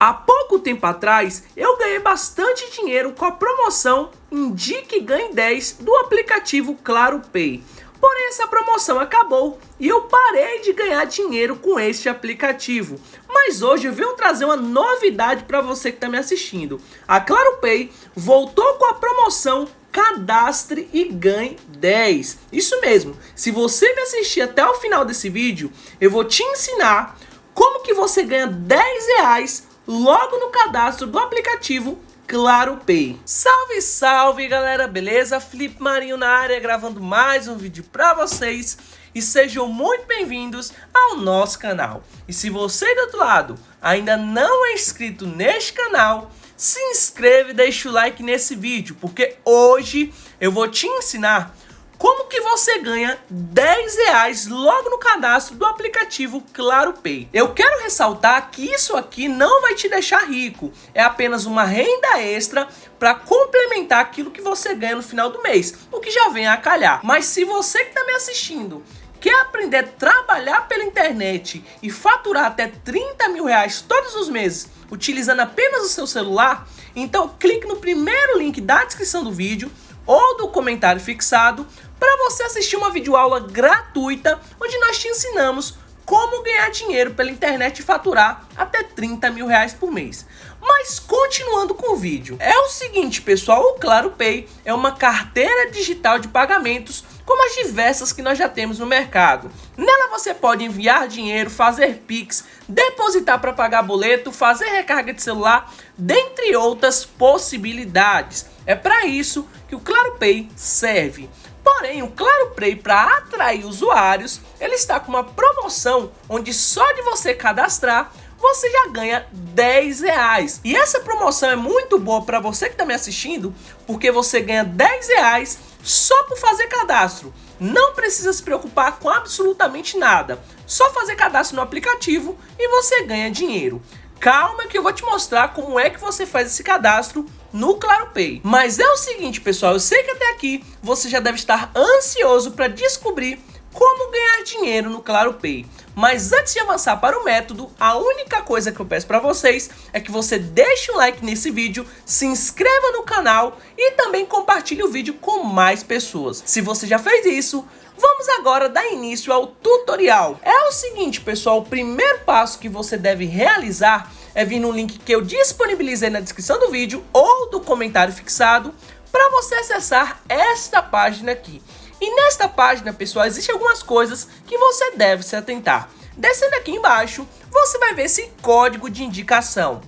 Há pouco tempo atrás, eu ganhei bastante dinheiro com a promoção Indique Ganhe 10 do aplicativo Claro Pay. Porém, essa promoção acabou e eu parei de ganhar dinheiro com este aplicativo. Mas hoje eu venho trazer uma novidade para você que está me assistindo. A Claro Pay voltou com a promoção Cadastre e Ganhe 10. Isso mesmo, se você me assistir até o final desse vídeo, eu vou te ensinar como que você ganha 10 reais logo no cadastro do aplicativo Claro Pay. Salve, salve galera, beleza? Felipe Marinho na área gravando mais um vídeo para vocês e sejam muito bem-vindos ao nosso canal. E se você do outro lado ainda não é inscrito neste canal, se inscreve e deixa o like nesse vídeo, porque hoje eu vou te ensinar como que você ganha 10 reais logo no cadastro do aplicativo Claro Pay. Eu quero ressaltar que isso aqui não vai te deixar rico, é apenas uma renda extra para complementar aquilo que você ganha no final do mês, o que já vem a calhar. Mas se você que está me assistindo quer aprender a trabalhar pela internet e faturar até 30 mil reais todos os meses utilizando apenas o seu celular, então clique no primeiro link da descrição do vídeo ou do comentário fixado para você assistir uma videoaula gratuita onde nós te ensinamos como ganhar dinheiro pela internet e faturar até 30 mil reais por mês. Mas continuando com o vídeo, é o seguinte pessoal, o Claro Pay é uma carteira digital de pagamentos como as diversas que nós já temos no mercado. Nela você pode enviar dinheiro, fazer Pix, depositar para pagar boleto, fazer recarga de celular, dentre outras possibilidades. É para isso que o Claro Pay serve. Porém, o Claro Play, para atrair usuários, ele está com uma promoção onde só de você cadastrar, você já ganha 10 reais. E essa promoção é muito boa para você que está me assistindo, porque você ganha 10 reais só por fazer cadastro. Não precisa se preocupar com absolutamente nada. Só fazer cadastro no aplicativo e você ganha dinheiro. Calma que eu vou te mostrar como é que você faz esse cadastro no Claro Pay. Mas é o seguinte, pessoal, eu sei que até aqui você já deve estar ansioso para descobrir como ganhar dinheiro no Claro Pay. Mas antes de avançar para o método, a única coisa que eu peço para vocês é que você deixe um like nesse vídeo, se inscreva no canal e também compartilhe o vídeo com mais pessoas. Se você já fez isso, Vamos agora dar início ao tutorial. É o seguinte, pessoal, o primeiro passo que você deve realizar é vir no link que eu disponibilizei na descrição do vídeo ou do comentário fixado para você acessar esta página aqui. E nesta página, pessoal, existem algumas coisas que você deve se atentar. Descendo aqui embaixo, você vai ver esse código de indicação.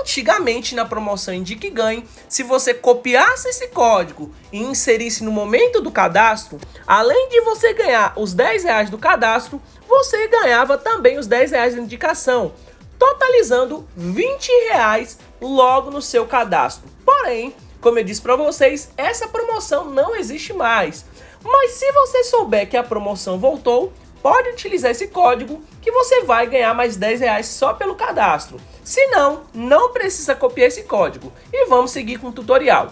Antigamente, na promoção Indique Ganhe, se você copiasse esse código e inserisse no momento do cadastro, além de você ganhar os 10 reais do cadastro, você ganhava também os 10 reais de indicação, totalizando 20 reais logo no seu cadastro. Porém, como eu disse para vocês, essa promoção não existe mais. Mas se você souber que a promoção voltou, pode utilizar esse código que você vai ganhar mais 10 reais só pelo cadastro. Se não, não precisa copiar esse código. E vamos seguir com o tutorial.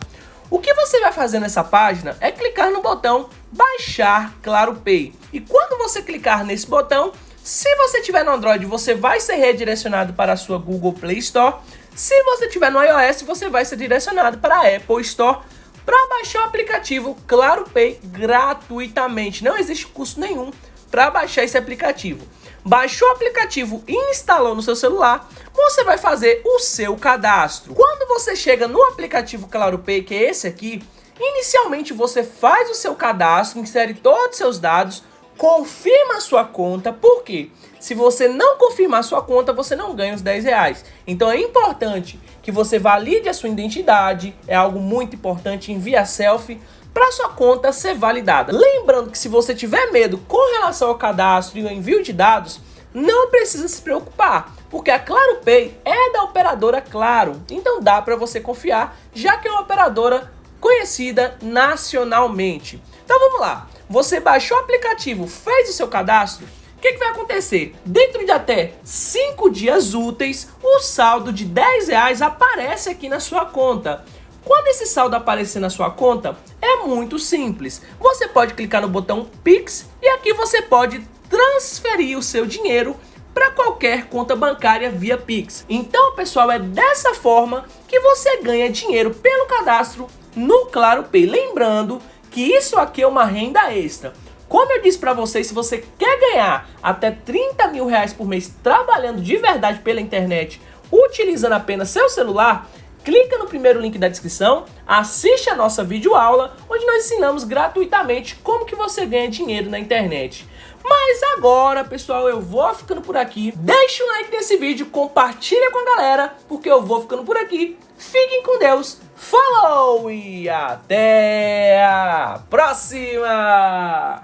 O que você vai fazer nessa página é clicar no botão Baixar Claro Pay. E quando você clicar nesse botão, se você tiver no Android, você vai ser redirecionado para a sua Google Play Store. Se você tiver no iOS, você vai ser direcionado para a Apple Store para baixar o aplicativo Claro Pay gratuitamente. Não existe custo nenhum para baixar esse aplicativo. Baixou o aplicativo e instalou no seu celular, você vai fazer o seu cadastro. Quando você chega no aplicativo Claro Pay, que é esse aqui, inicialmente você faz o seu cadastro, insere todos os seus dados, confirma a sua conta, por quê? Se você não confirmar a sua conta, você não ganha os 10 reais. Então é importante que você valide a sua identidade, é algo muito importante, envia selfie, para sua conta ser validada. Lembrando que se você tiver medo com relação ao cadastro e o envio de dados, não precisa se preocupar, porque a Claro Pay é da operadora Claro, então dá para você confiar, já que é uma operadora conhecida nacionalmente. Então vamos lá, você baixou o aplicativo, fez o seu cadastro, o que, que, vai acontecer? Dentro de até 5 dias úteis, o saldo de 10 reais aparece aqui na sua conta. Quando esse saldo aparecer na sua conta, é muito simples. Você pode clicar no botão Pix e aqui você pode transferir o seu dinheiro para qualquer conta bancária via Pix. Então, pessoal, é dessa forma que você ganha dinheiro pelo cadastro no Claro Pay. Lembrando que isso aqui é uma renda extra. Como eu disse para vocês, se você quer ganhar até 30 mil reais por mês trabalhando de verdade pela internet, utilizando apenas seu celular, clica no primeiro link da descrição, assiste a nossa videoaula, onde nós ensinamos gratuitamente como que você ganha dinheiro na internet. Mas agora, pessoal, eu vou ficando por aqui. Deixa o like nesse vídeo, compartilha com a galera, porque eu vou ficando por aqui. Fiquem com Deus, falou e até a próxima!